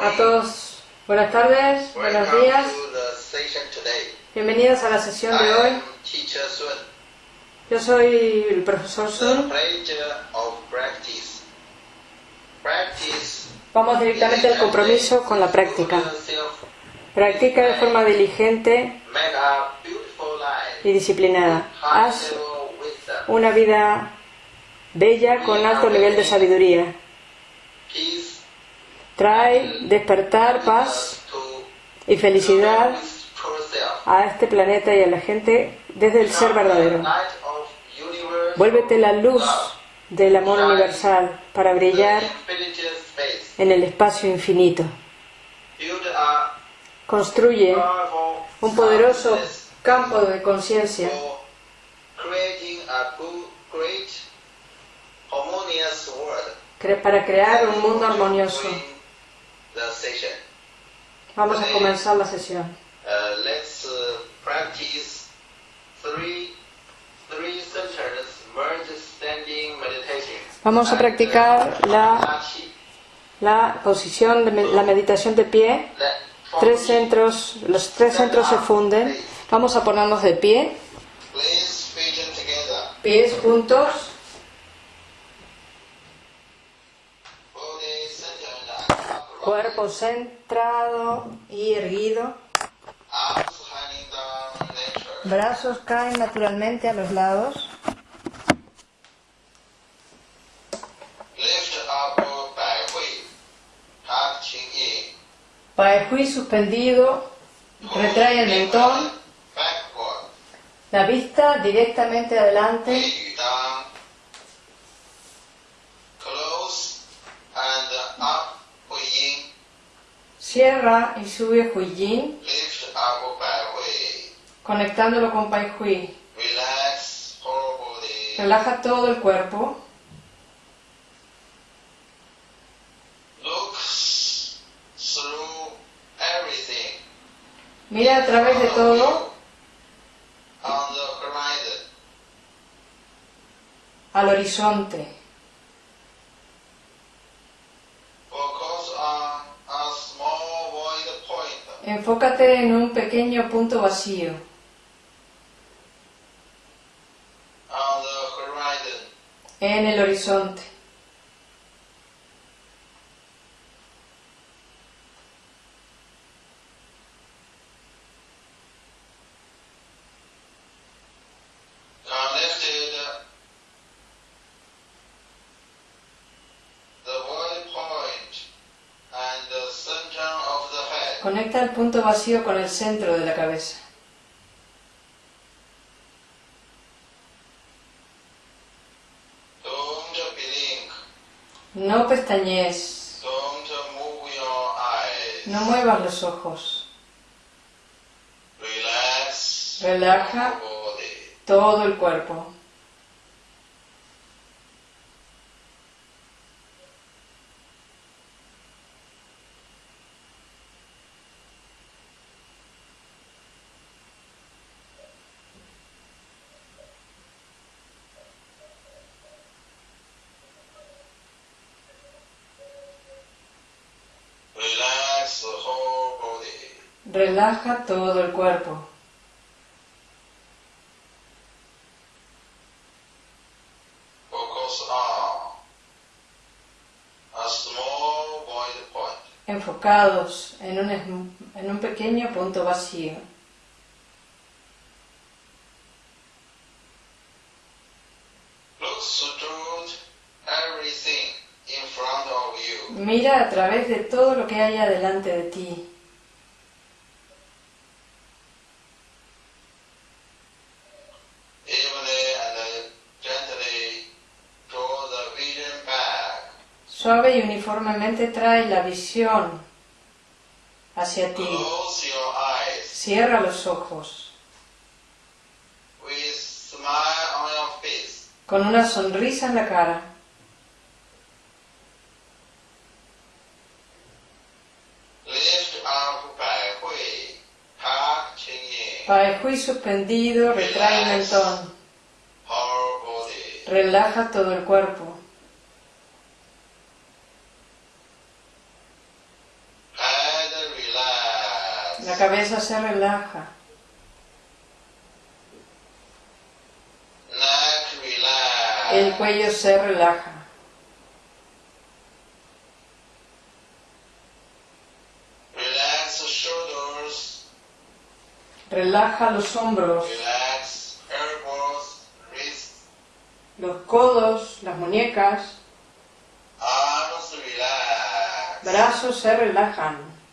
A todos, buenas tardes, buenos días. Bienvenidos a la sesión de hoy. Yo soy el profesor Sun. Vamos directamente al compromiso con la práctica. Practica de forma diligente y disciplinada. Haz una vida bella con alto nivel de sabiduría. Trae despertar, paz y felicidad a este planeta y a la gente desde el ser verdadero. Vuélvete la luz del amor universal para brillar en el espacio infinito. Construye un poderoso campo de conciencia para crear un mundo armonioso. Vamos a comenzar la sesión. Vamos a practicar la, la posición de la meditación de pie. Tres centros, los tres centros se funden. Vamos a ponernos de pie. Pies juntos. Cuerpo centrado y erguido. Brazos caen naturalmente a los lados. Pai suspendido, retrae el mentón, la vista directamente adelante. Cierra y sube Yin, conectándolo con Pai Hui. Relaja todo el cuerpo. Mira a través de todo al horizonte. Enfócate en un pequeño punto vacío. En el horizonte. El punto vacío con el centro de la cabeza. No pestañees. No muevas los ojos. Relaja todo el cuerpo. Relaja todo el cuerpo. Enfocados en un, en un pequeño punto vacío. Mira a través de todo lo que hay delante de ti. Suave y uniformemente trae la visión hacia ti. Cierra los ojos. Con una sonrisa en la cara. Hui suspendido, retrae el mentón. Relaja todo el cuerpo. La cabeza se relaja. El cuello se relaja. Relaja los hombros, los codos, las muñecas. Brazos se relajan.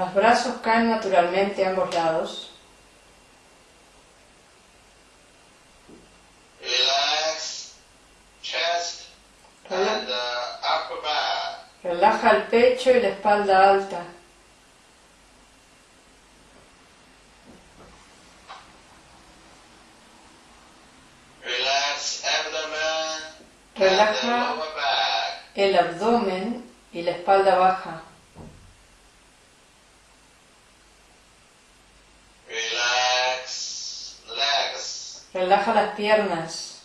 Los brazos caen naturalmente a ambos lados. Relaja el pecho y la espalda alta. Relaja el abdomen y la espalda baja. Relaja las piernas.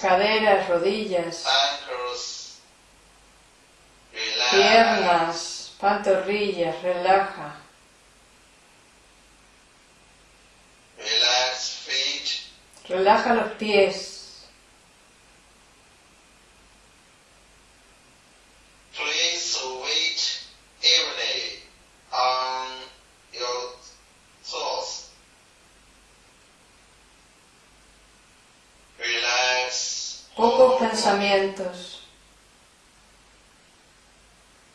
caderas, rodillas, piernas, pantorrillas, relaja. Relaja los pies.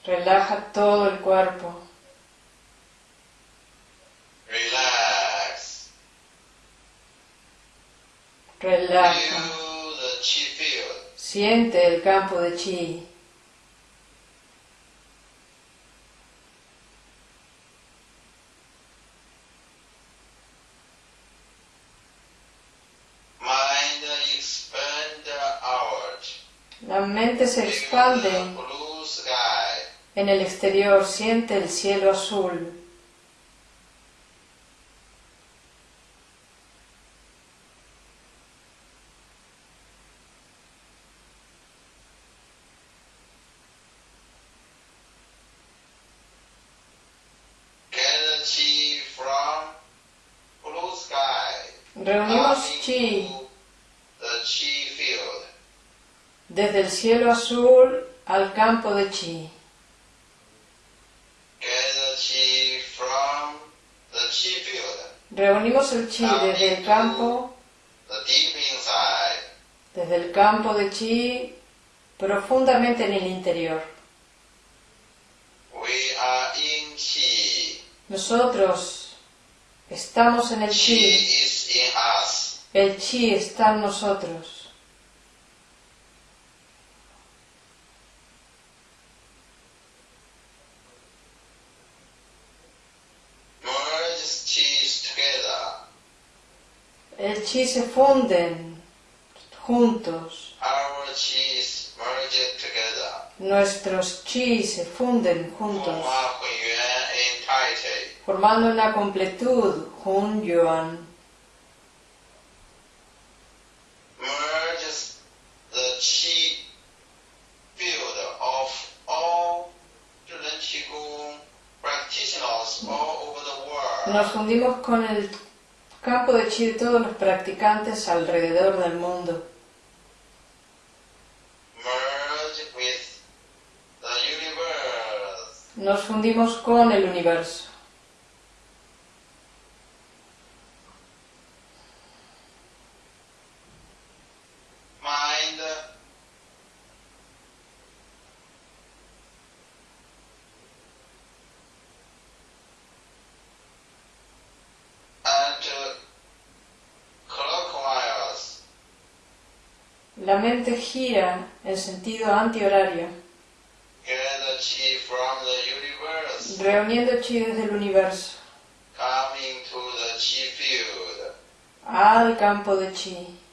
Relaja todo el cuerpo. Relaja. Siente el campo de chi. La mente se expande en el exterior, siente el cielo azul. Reunimos chi desde el cielo azul al campo de chi. Reunimos el chi desde el campo, desde el campo de chi profundamente en el interior. Nosotros estamos en el chi. El chi está en nosotros. El chi se funden juntos. Nuestros chi se funden juntos, formando una completud, Hun Yuan. Nos fundimos con el campo de chi de todos los practicantes alrededor del mundo. Nos fundimos con el universo. La mente gira en sentido antihorario, reuniendo chi desde el universo al campo de chi.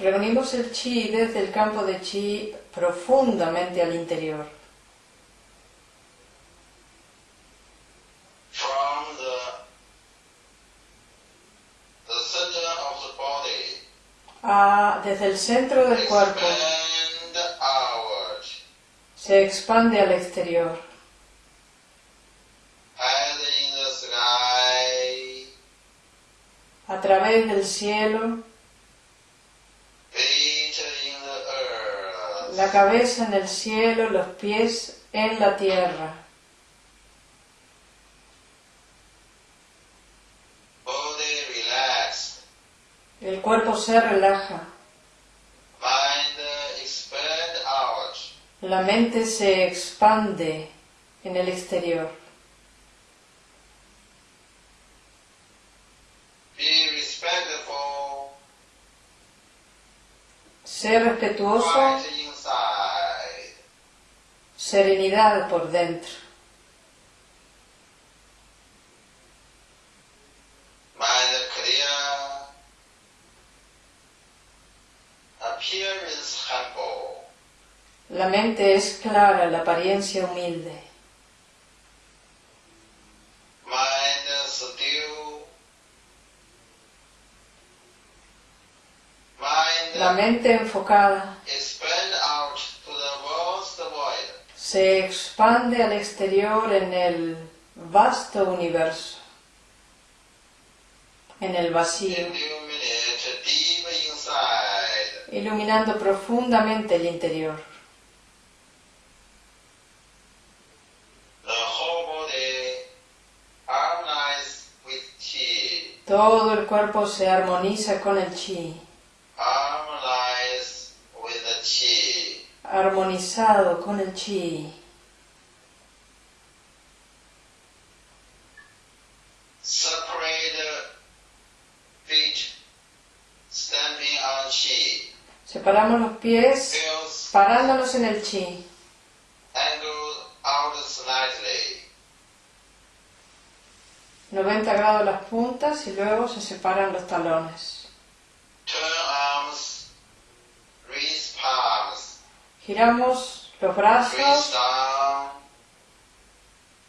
Reunimos el chi desde el campo de chi profundamente al interior. Ah, desde el centro del cuerpo. Se expande al exterior. A través del cielo, la cabeza en el cielo, los pies en la tierra. El cuerpo se relaja. La mente se expande en el exterior. Ser respetuoso, serenidad por dentro. La mente es clara, la apariencia humilde. La mente enfocada se expande al exterior en el vasto universo, en el vacío, iluminando profundamente el interior. Todo el cuerpo se armoniza con el chi. Armonizado con el chi. Separamos los pies parándonos en el chi. 90 grados las puntas y luego se separan los talones. Giramos los brazos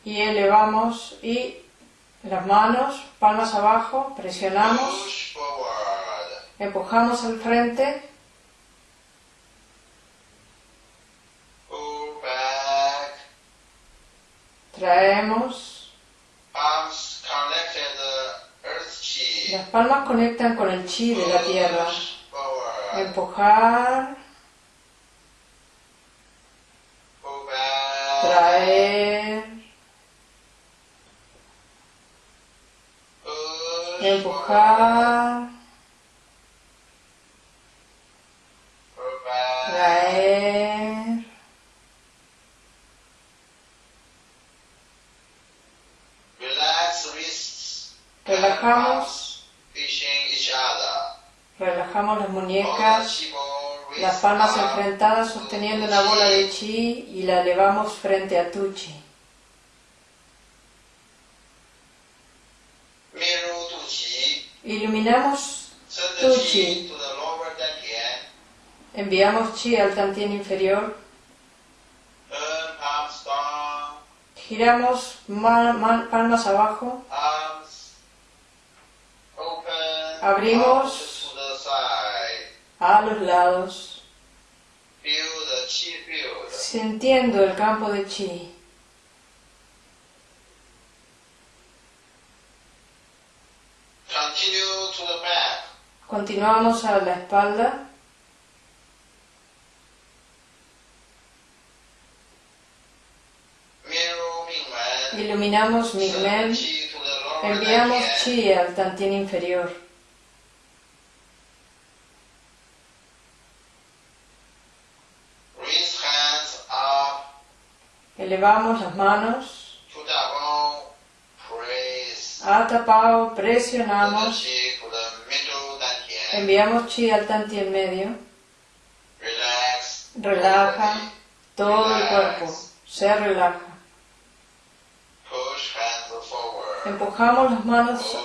y elevamos y las manos, palmas abajo, presionamos, empujamos al frente, traemos Las palmas conectan con el chi de la tierra. Empujar. Traer. Empujar. Traer. Relajamos. Relajamos las muñecas, las palmas enfrentadas sosteniendo una bola de chi y la elevamos frente a tu chi. Iluminamos tu chi. Enviamos chi al tantien inferior. Giramos palmas abajo. Abrimos a los lados, sintiendo el campo de chi. Continuamos a la espalda. Iluminamos Migmen. Enviamos chi al tantien inferior. Elevamos las manos. Atapao, presionamos. Enviamos chi al tanti en medio. Relaja todo el cuerpo. Se relaja. Empujamos las manos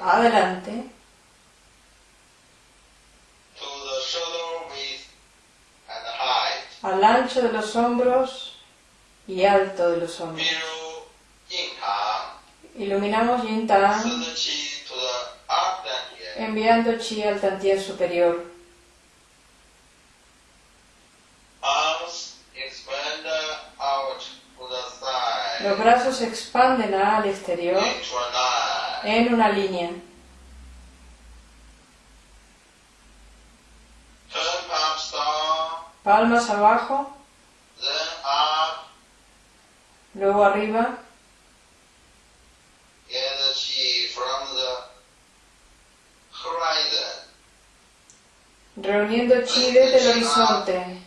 adelante. Al ancho de los hombros y alto de los hombros. Iluminamos Yin Tang enviando chi al Tantien superior. Los brazos se expanden al exterior en una línea. Palmas abajo. Luego arriba. Reuniendo chi desde el horizonte.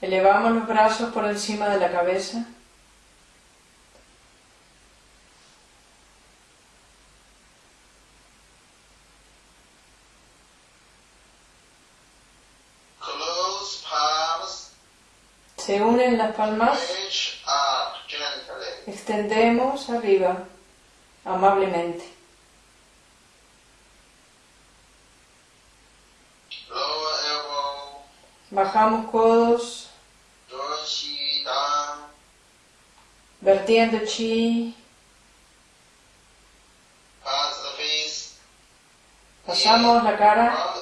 Elevamos los brazos por encima de la cabeza. Se unen las palmas. Extendemos arriba, amablemente. Bajamos codos. Vertiendo chi. Pasamos la cara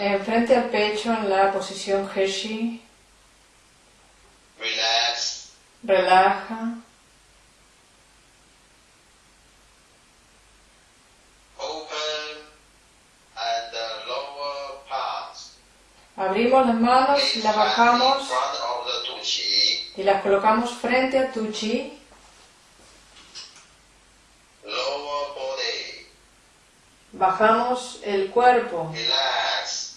enfrente al pecho en la posición Heshi. Relaja. Abrimos las manos y las bajamos y las colocamos frente a tu chi. Bajamos el cuerpo.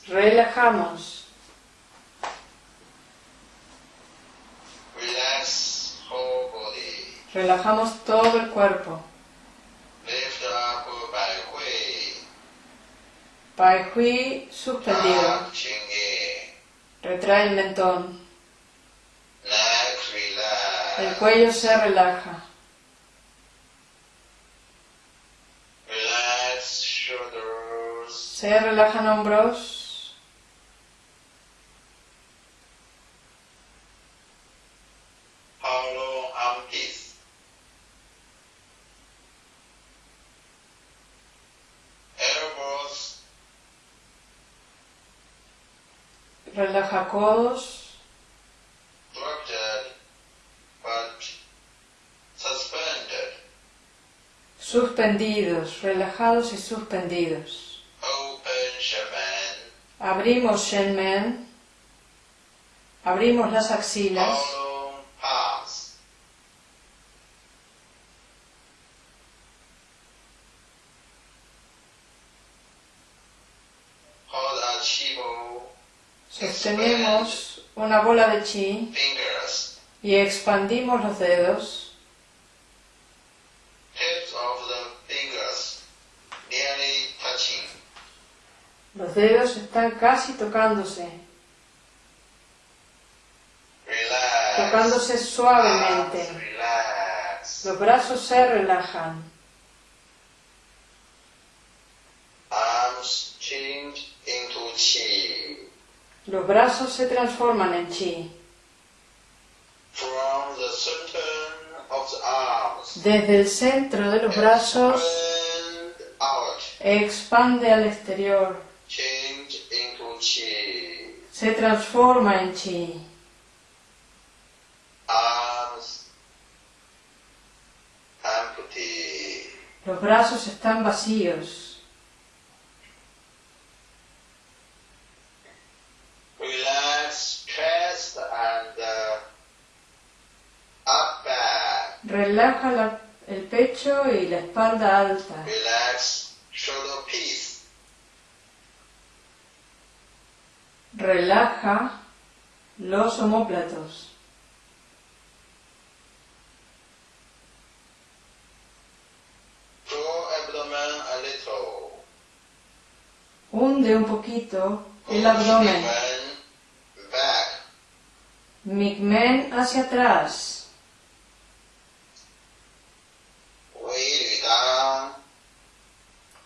Relajamos. Relajamos todo el cuerpo. Pai Hui suspendido. Retrae el mentón. El cuello se relaja. Se relajan hombros. Codos. Suspendidos, relajados y suspendidos. Abrimos Shenmen. Abrimos las axilas. Sostenemos una bola de chi y expandimos los dedos. Los dedos están casi tocándose. Tocándose suavemente. Los brazos se relajan. Los brazos se transforman en chi. Desde el centro de los brazos expande al exterior. Se transforma en chi. Los brazos están vacíos. Relaja el pecho y la espalda alta. Relaja los homóplatos. Hunde un poquito el abdomen. Migmen hacia atrás.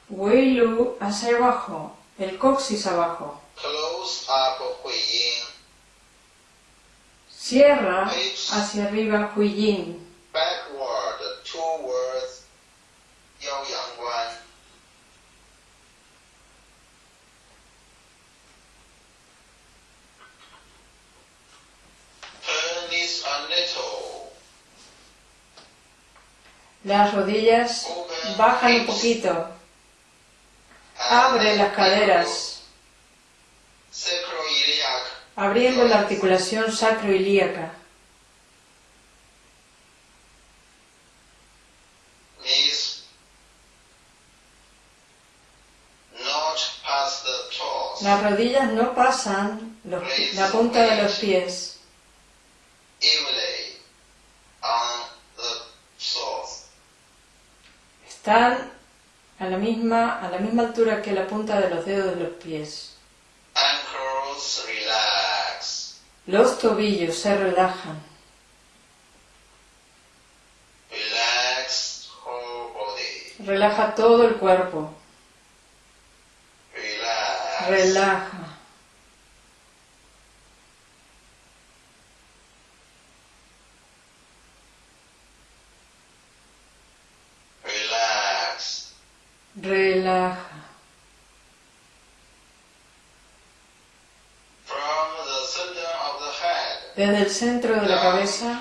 Wei Lu hacia abajo, el coxis abajo. Close up Hui Yin. Cierra hacia arriba Hui Yin. Backward towards Yao Yang Guan. Turn this a little. Las rodillas bajan un poquito. Abre las caderas, abriendo la articulación sacroilíaca. Las rodillas no pasan los- la punta de los pies. Están a la misma, a la misma altura que la punta de los dedos de los pies. Ankles relax. Los tobillos se relajan. Relax whole body. Relaja todo el cuerpo. Relax. Relaja. Relax. Relaja. From the center of the head. Desde el centro de la cabeza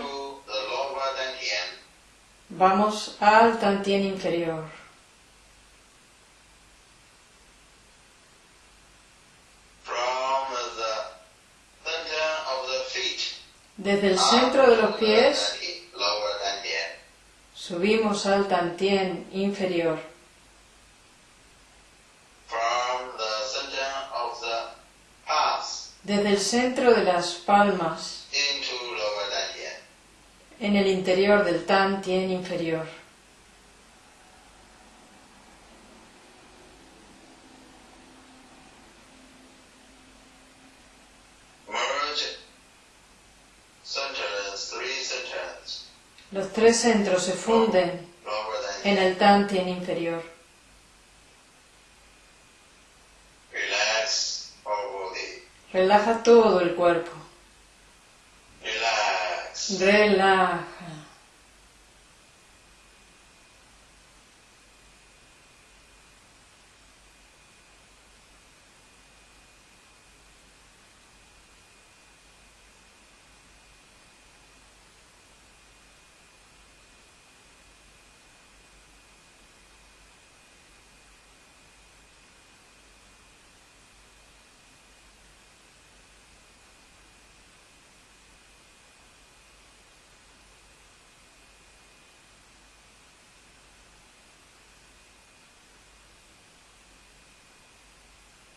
vamos al tantien inferior. Desde el centro de los pies subimos al tantien inferior. Desde el centro de las palmas. En el interior del inferior. Centers, three centers. Los tres centros se funden en el tantien inferior. Relax whole body. Relaja todo el cuerpo. Relaja.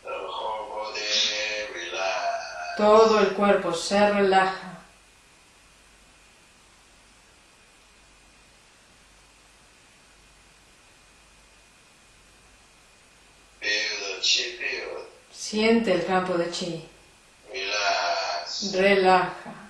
The whole body relax. Todo el cuerpo se relaja. Siente el campo de chi. Relaja.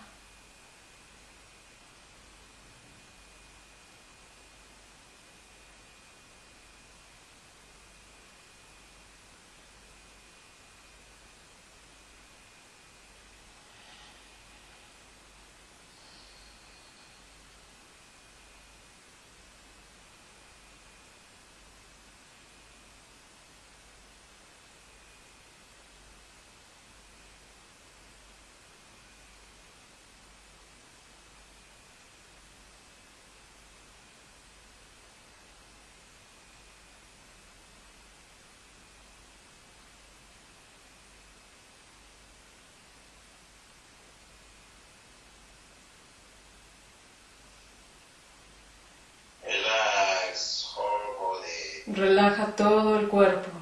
Relax whole body. Relaja todo el cuerpo.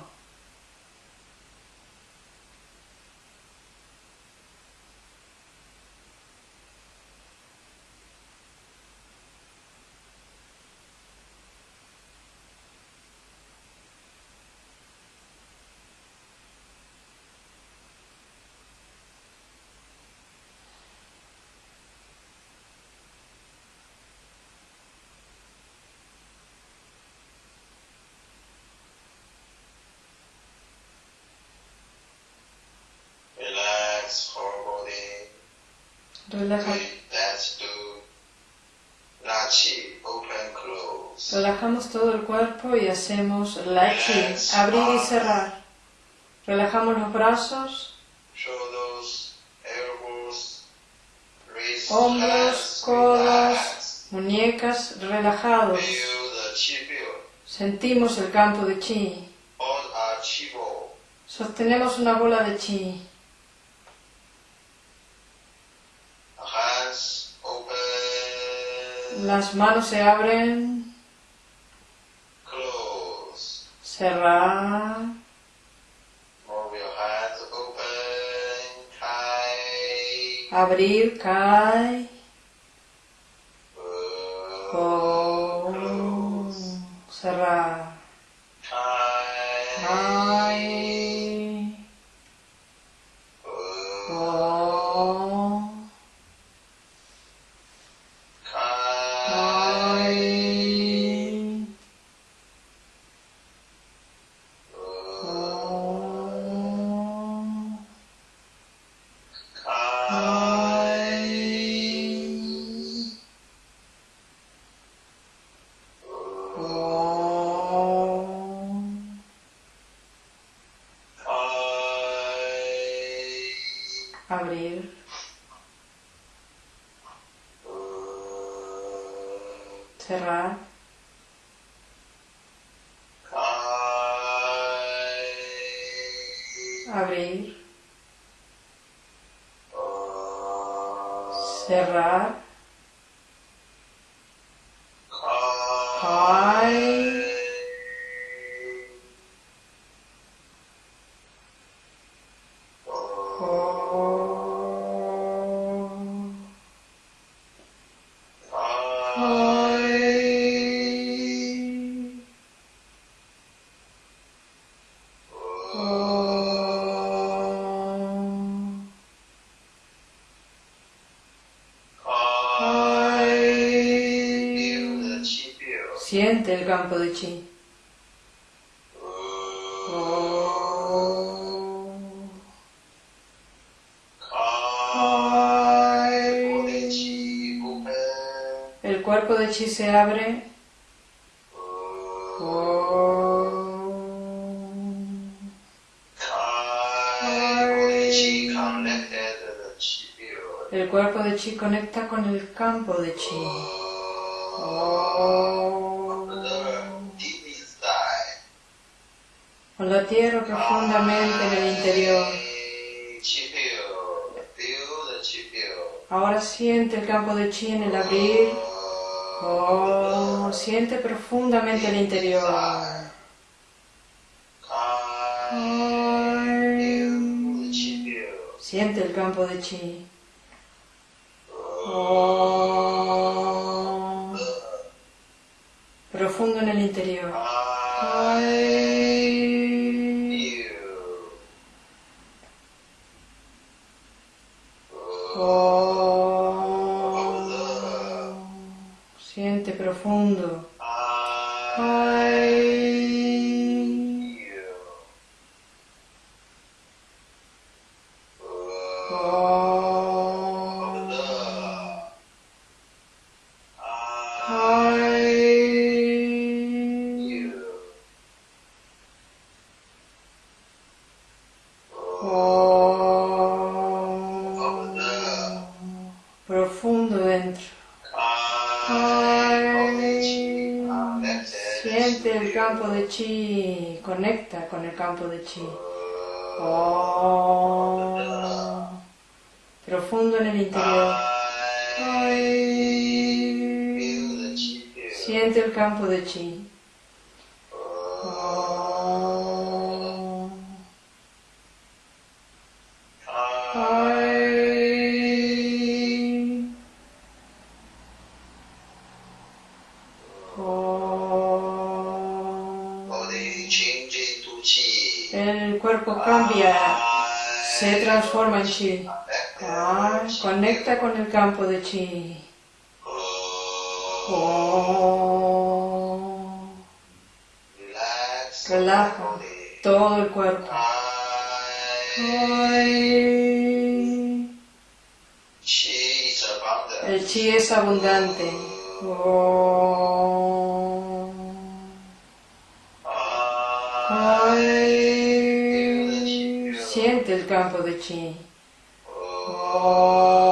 Relajamos todo el cuerpo y hacemos lachi, abrir y cerrar. Relajamos los brazos, hombros, codos, muñecas relajados. Chi. Sentimos el campo de chi. Chi. Sostenemos una bola de chi. Las manos se abren, close. cerrar, Move your hands open, tight. abrir, cae, Close. con, cerrar, El campo de chi. El cuerpo de chi se abre. El cuerpo de chi conecta con el campo de chi. Con la tierra profundamente en el interior. Ahora siente el campo de chi en el abrir. Oh, siente profundamente el interior. Siente el campo de chi. Oh, profundo en el interior. Ay. Profundo. Chi. Oh. Profundo en el interior. Siente el campo de chi. Se transforma en chi. Ay, conecta con el campo de chi. Oh. Relaja todo el cuerpo. Ay. El chi es abundante. Oh. Siente el campo de chi. Oh.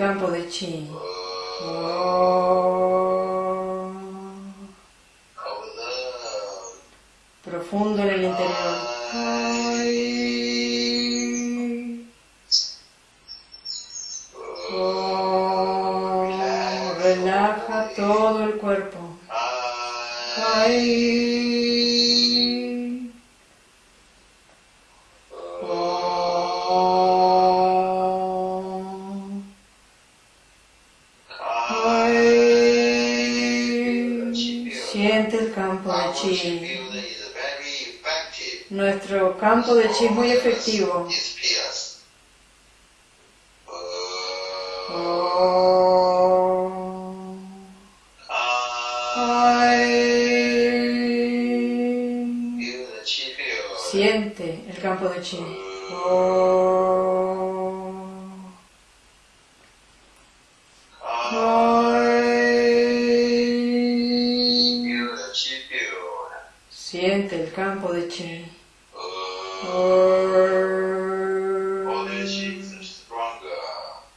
Campo de chi. Oh. Nuestro campo de chi es muy efectivo. Oh. Siente el campo de chi. Siente el campo de chi.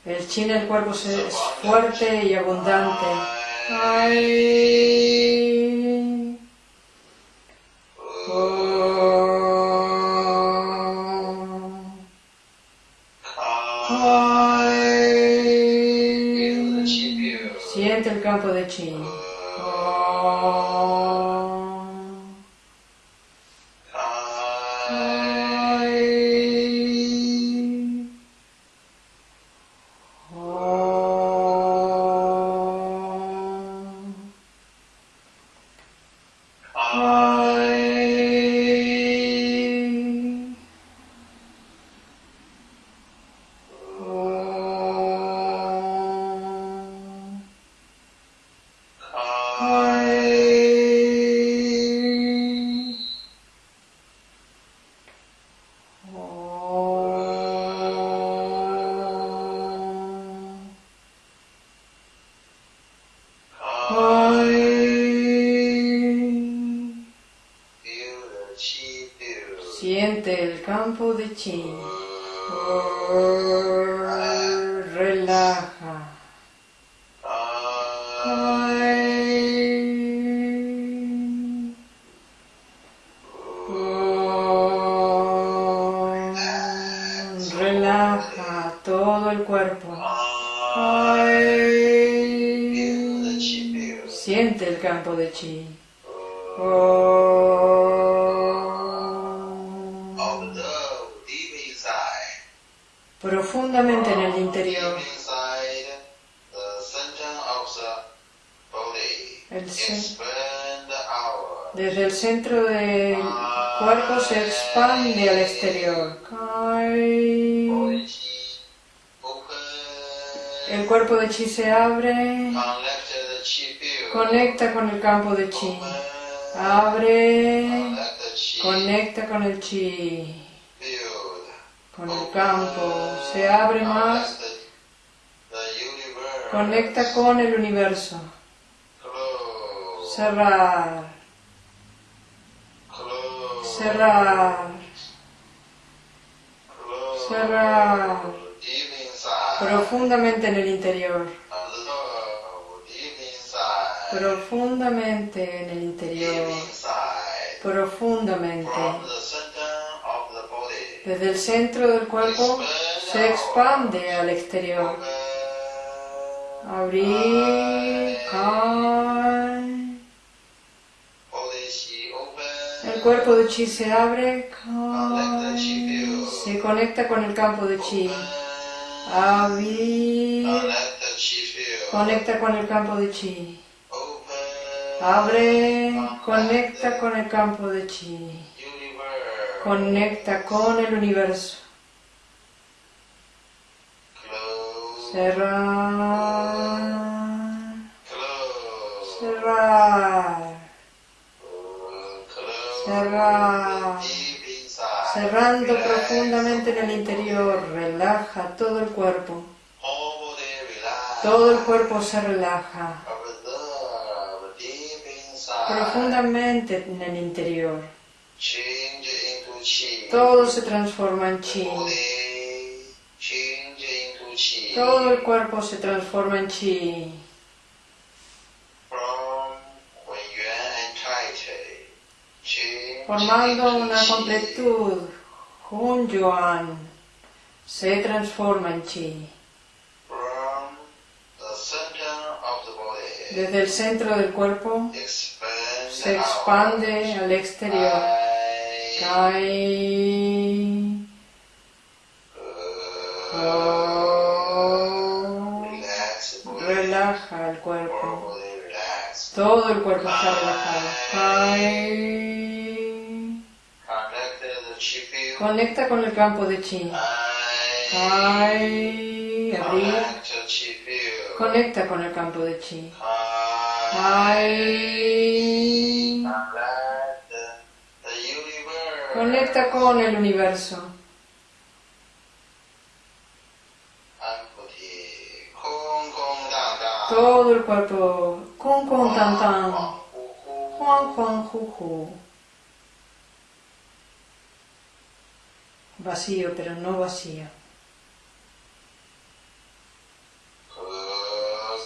El chi en el cuerpo se- es fuerte y abundante. Siente el campo de chi. Campo centro del cuerpo se expande al exterior. El cuerpo de chi se abre. Conecta con el campo de chi. Abre. Conecta con el chi. Con el campo. Se abre más. Conecta con el universo. Cerrar. Cerrar. Cerrar. Profundamente en el interior. Profundamente en el interior. Profundamente. Desde el centro del cuerpo se expande al exterior. Abrir. Cuerpo de chi se abre. Se conecta con el campo de chi. Field. Conecta con el campo de chi. Abre. Conecta con el campo de chi. Conecta con el universo. Cerrar. Cerrar. Inside. Cerrando profundamente en el interior, relaja todo el cuerpo. Todo el cuerpo se relaja profundamente en el interior. Todo se transforma en chi. Todo el cuerpo se transforma en chi. Formando una completud. Hun Yuan se transforma en chi. Desde el centro del cuerpo se expande al exterior. Body. Relaja el cuerpo. Todo el cuerpo está relajado. Conecta con el campo de chi. Conecta con el campo de chi. Conecta con el universo. Todo el cuerpo. Kun kun tan tan. Juan Juan Ju Ju. Vacío, pero no vacío.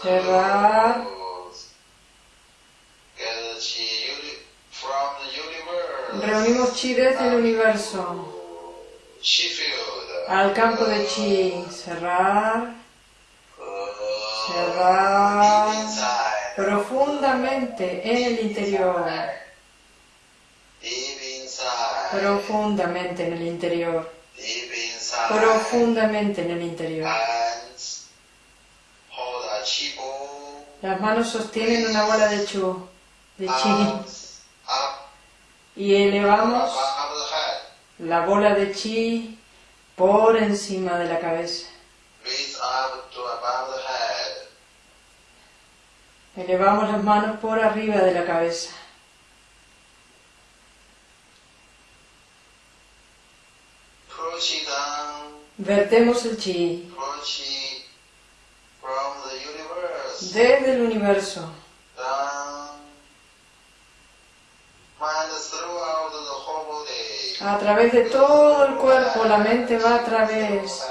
Cerrar. Reunimos chi desde el universo al campo de chi. Cerrar. Cerrar. Profundamente en el interior. Profundamente en el interior. Profundamente en el interior. Las manos sostienen una bola de chu, de chi. Y elevamos la bola de chi por encima de la cabeza. Raise up to above the head. Elevamos las manos por arriba de la cabeza. Vertemos el chi desde el universo. A través de todo el cuerpo, la mente va a través.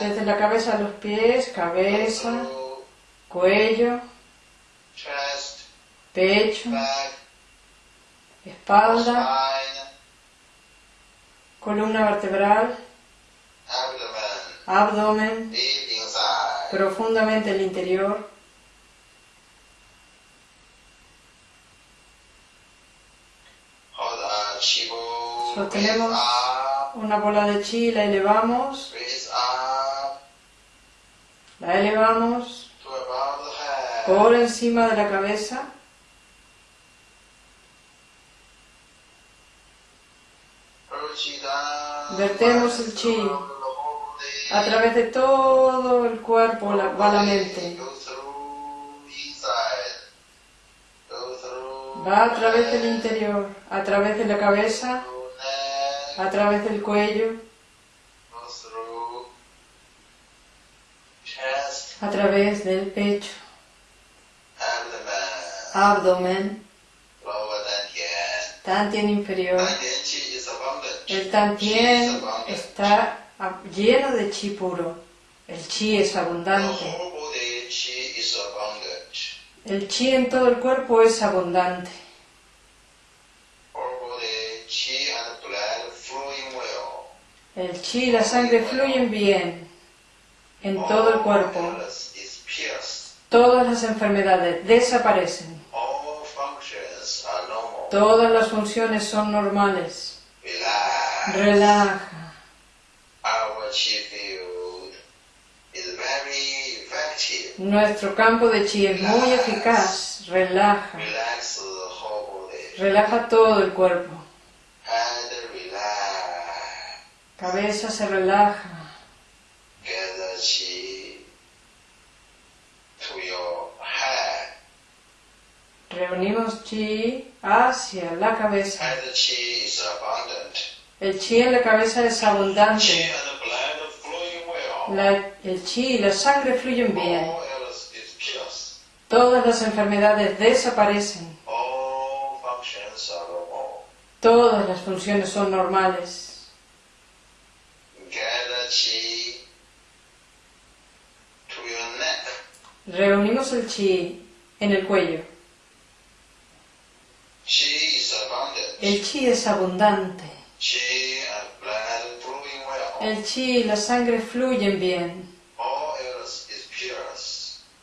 Desde la cabeza a los pies, cabeza, cuello, pecho, espalda, columna vertebral, abdomen, profundamente el interior. Sostenemos. Una bola de chi, la elevamos, la elevamos por encima de la cabeza. Vertemos el chi. A través de todo el cuerpo la- va la mente. Va a través del interior, a través de la cabeza, a través del cuello, a través del pecho, abdomen, tantien inferior. El tantien está lleno de chi puro. El chi es abundante. El chi en todo el cuerpo es abundante. El chi y la sangre fluyen bien en todo el cuerpo. Todas las enfermedades desaparecen. Todas las funciones son normales. Relaja. Nuestro campo de chi es muy eficaz. Relaja. Relaja todo el cuerpo. Cabeza se relaja. Gather chi to your head. Reunimos chi hacia la cabeza. Head chi is abundant. El chi en la cabeza es abundante. and. La- el chi y la sangre fluyen bien. Todas las enfermedades desaparecen. Todas las funciones son normales. Reunimos el chi en el cuello. El chi es abundante. El chi y la sangre fluyen bien.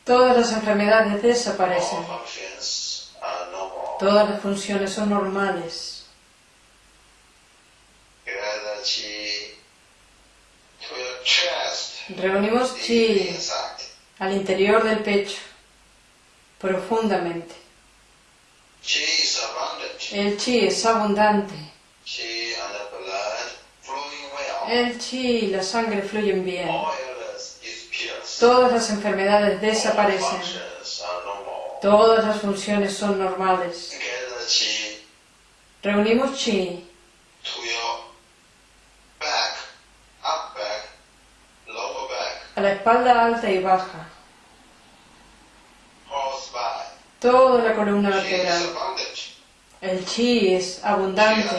Todas las enfermedades desaparecen. Todas las funciones son normales. Reunimos chi. Al interior del pecho, profundamente. El chi es abundante. El chi y la sangre fluyen bien. Todas las enfermedades desaparecen. Todas las funciones son normales. Reunimos chi to your back, up back, lower back, a la espalda alta y baja, toda la columna vertebral. El chi es abundante.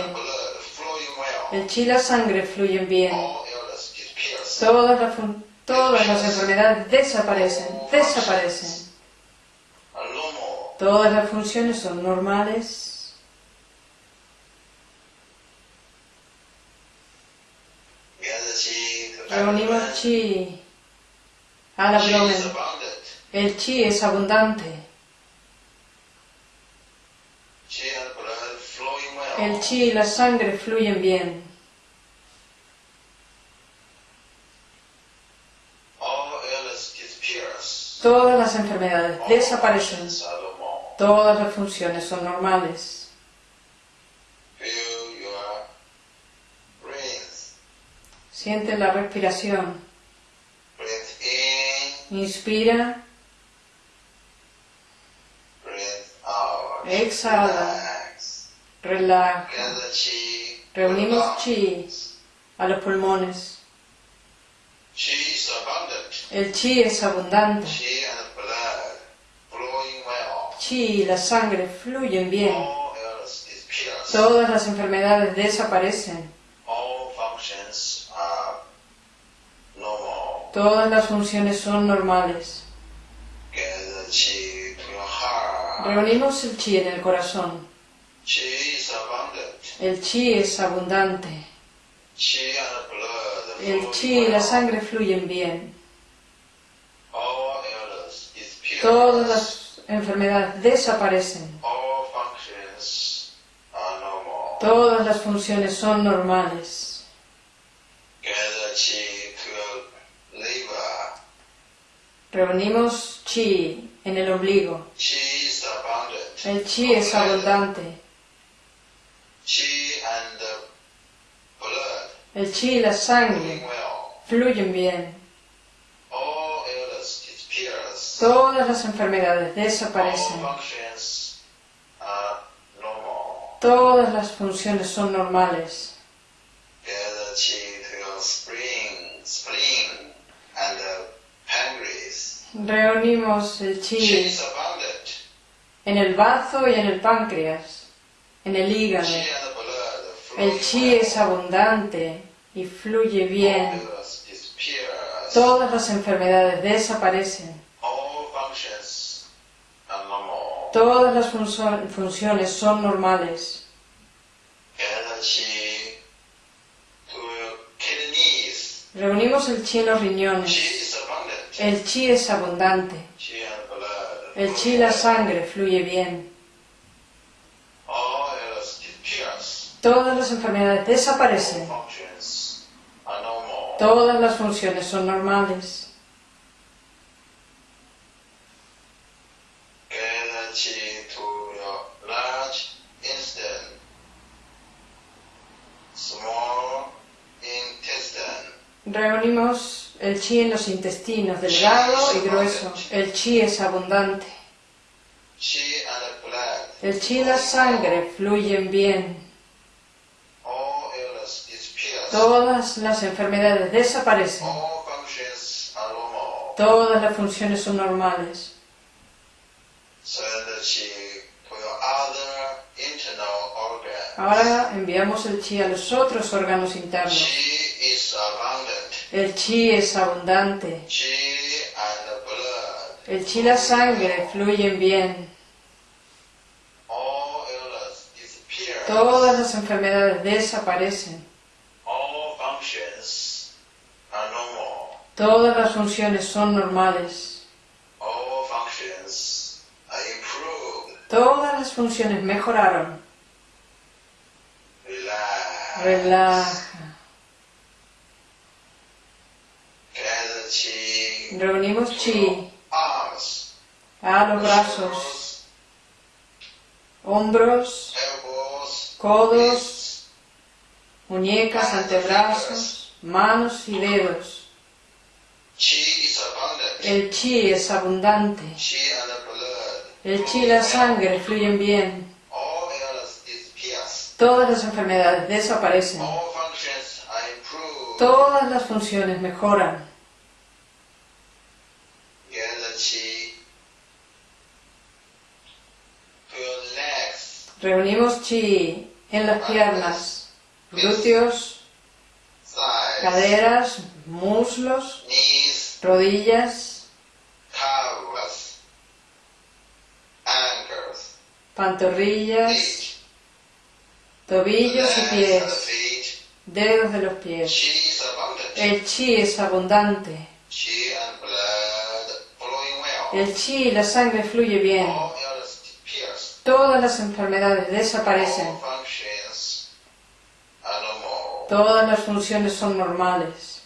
El chi y la sangre fluyen bien. Todas las, todas las enfermedades desaparecen, desaparecen. Todas las funciones son normales. Reunimos chi al abdomen. El chi es abundante. El chi y la sangre fluyen bien. Todas las enfermedades desaparecen. Todas las funciones son normales. Siente la respiración. Inspira. Exhala. Relax. relaja. Reunimos chi a los pulmones. El chi es abundante. Chi y la sangre fluyen bien. Todas las enfermedades desaparecen. All functions are normal. Todas las funciones son normales. Reunimos el chi en el corazón. El chi es abundante. El chi y la sangre fluyen bien. Todas las enfermedades desaparecen. Todas las funciones son normales. Gather chi to your liver. Reunimos chi en el ombligo. El chi es abundante. El chi y la sangre fluyen bien. Todas las enfermedades desaparecen. Todas las funciones son normales. Gather chi to your spleen, spleen and the pancreas. Reunimos el Chi chi is abundant. en el bazo y en el páncreas, en el hígado. El chi es abundante y fluye bien. Todas las enfermedades desaparecen. Todas las funciones son normales. Reunimos el chi en los riñones. El chi es abundante. El chi, la sangre, fluye bien. Todas las enfermedades desaparecen. Todas las funciones son normales. Reunimos el chi en los intestinos, delgado y grueso. El chi es abundante. El chi y la sangre fluyen bien. Todas las enfermedades desaparecen. Todas las funciones son normales. Ahora enviamos el chi a los otros órganos internos. El chi es abundante. Blood. El chi y la sangre fluyen bien. Disappears. Todas las enfermedades desaparecen. Normal. Todas las funciones son normales. Improved. Todas las funciones mejoraron. Relax. Relaja. Gather chi. Reunimos chi a los brazos, hombros, codos, muñecas, antebrazos, manos y dedos. El chi es abundante. El chi y la sangre fluyen bien. Todas las enfermedades desaparecen. Todas las funciones mejoran. Gather chi to your legs, Reunimos chi en las piernas, glúteos, caderas, muslos, rodillas, pantorrillas, tobillos y pies, dedos de los pies. El chi es abundante. El chi y la sangre fluye bien. Todas las enfermedades desaparecen. Todas las funciones son normales.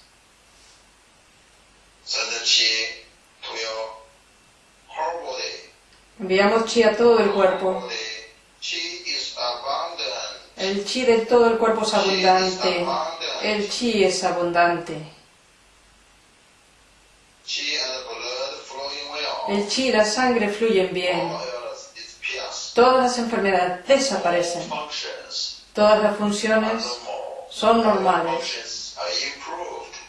Enviamos chi a todo el cuerpo. El chi de todo el cuerpo es abundante. abundant. El chi es abundante. El chi y la sangre fluyen bien. Todas las enfermedades desaparecen. Todas las funciones son normales.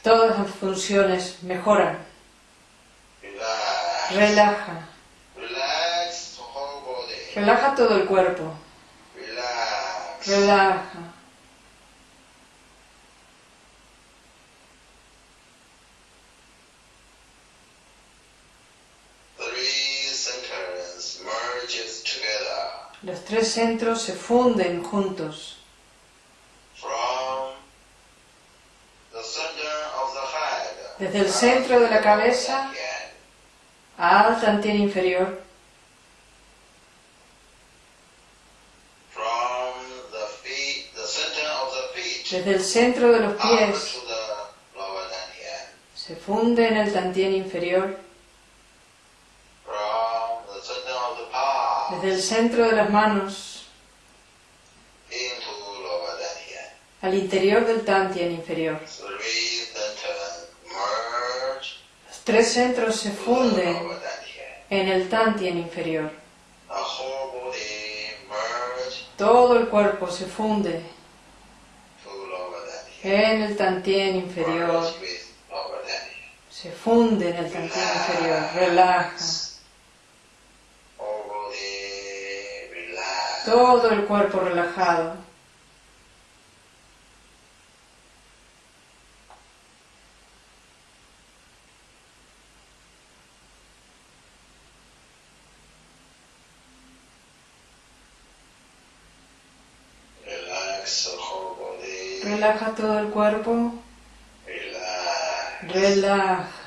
Todas las funciones mejoran. Relaja. Relaja todo el cuerpo. Relaja. Los tres centros se funden juntos. Desde el centro de la cabeza al tantien inferior. Desde el centro de los pies se funde en el tantien inferior. Desde el centro de las manos al interior del tantien inferior. Los tres centros se funden en el tantien inferior. Todo el cuerpo se funde en el tantien inferior. Se funde en el tantien inferior, relaja. Todo el cuerpo relajado. Relaja todo el cuerpo. Relaja.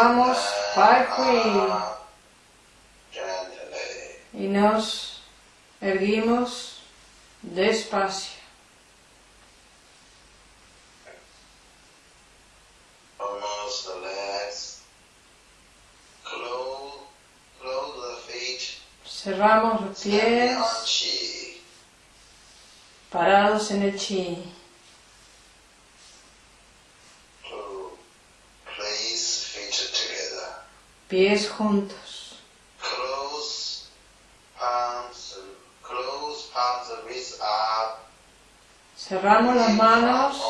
Elevamos Pai y nos erguimos despacio. Cerramos los pies. parados en el chi. Pies juntos. Cerramos las manos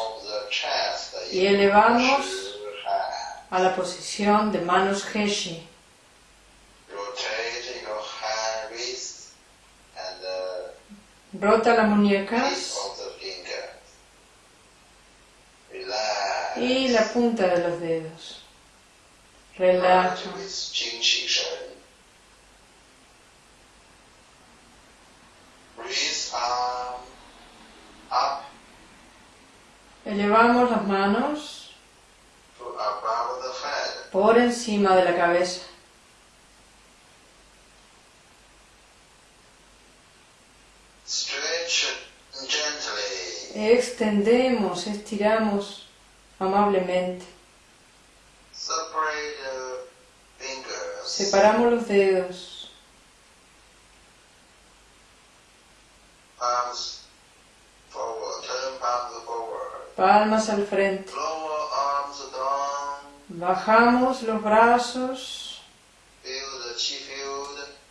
y elevamos a la posición de manos Heshi. Rota las muñecas y la punta de los dedos. Relaja. Elevamos las manos por encima de la cabeza. Extendemos, estiramos amablemente. Separamos los dedos. Palmas al frente. Bajamos los brazos.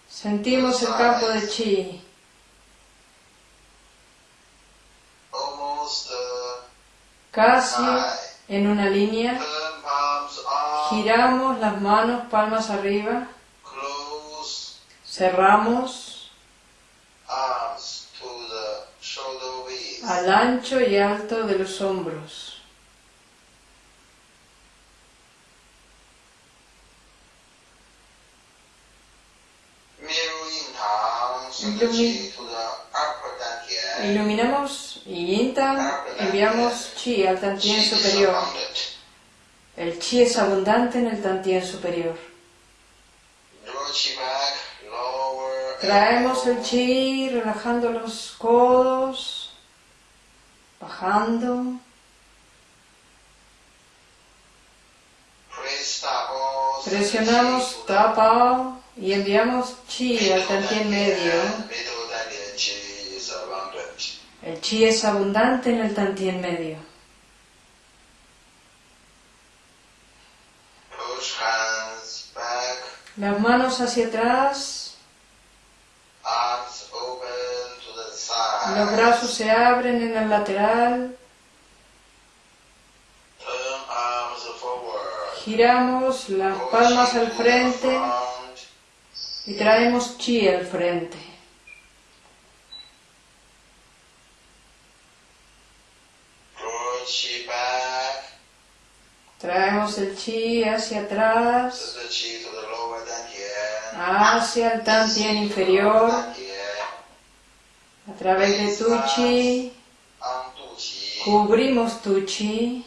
Sentimos el campo de chi. Casi en una línea. Giramos las manos palmas arriba. Cerramos al ancho y alto de los hombros. iluminamos y enviamos chi al tantien superior. El chi es abundante en el tantien superior. Traemos el chi relajando los codos, bajando. Presionamos tapa y enviamos chi al tantien medio. El chi es abundante en el tantien medio. Las manos hacia atrás. Los brazos se abren en el lateral. Giramos las palmas al frente y traemos chi al frente. Traemos el chi hacia atrás hacia el tantien inferior, a través de tu chi, cubrimos tu chi,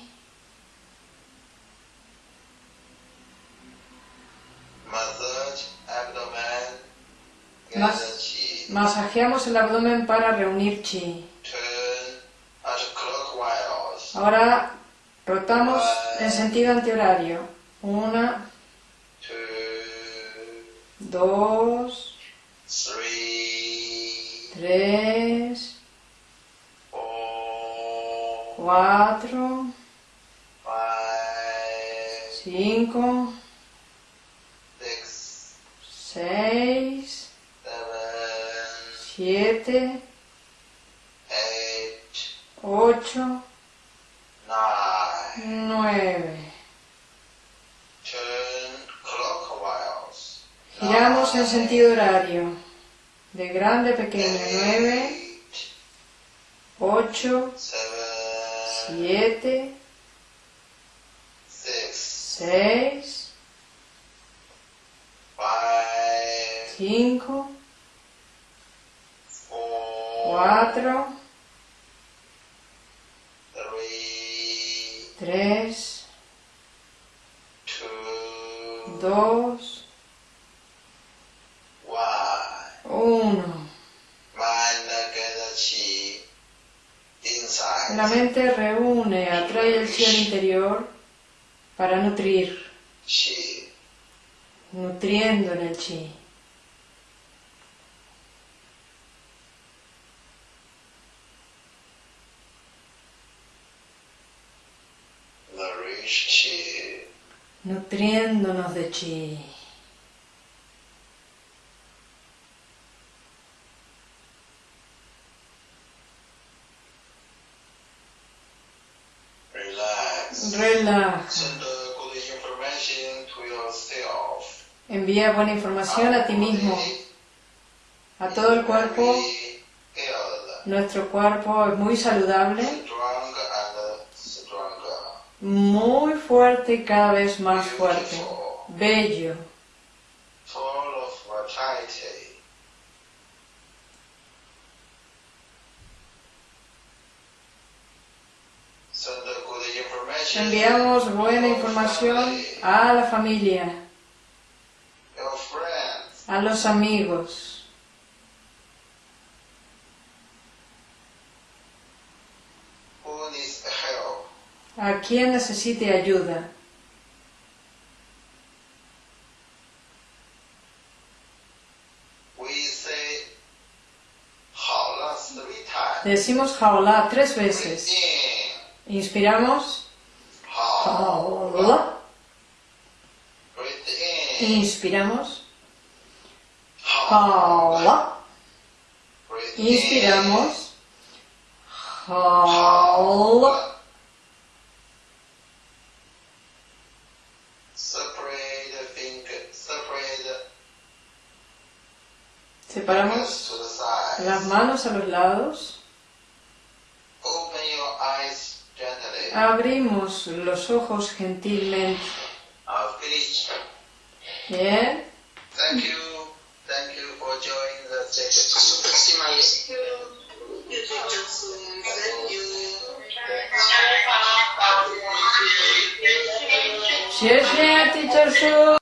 masajeamos el abdomen para reunir chi. Ahora rotamos en sentido antihorario. Una, dos, tres, cuatro, cinco, seis, siete, ocho, nueve. Giramos en sentido horario, de grande pequeño, 9, 8, 7, 6, 5, 4, 3, 2, La mente reúne, atrae el chi interior para nutrir, nutriendo en el chi. Nutriéndonos de chi. Envía buena información a ti mismo, a todo el cuerpo. Nuestro cuerpo es muy saludable, muy fuerte y cada vez más fuerte. Bello, enviamos buena información a la familia a los amigos. a quien necesite ayuda. Decimos jaola tres veces. Inspiramos. Inspiramos. 好 Jaolá. Breathe in. Inspiramos. The Separamos las manos a los lados. Abrimos los ojos gentilmente. Yeah. Thank you. Thank you for joining the Share, share, teacher.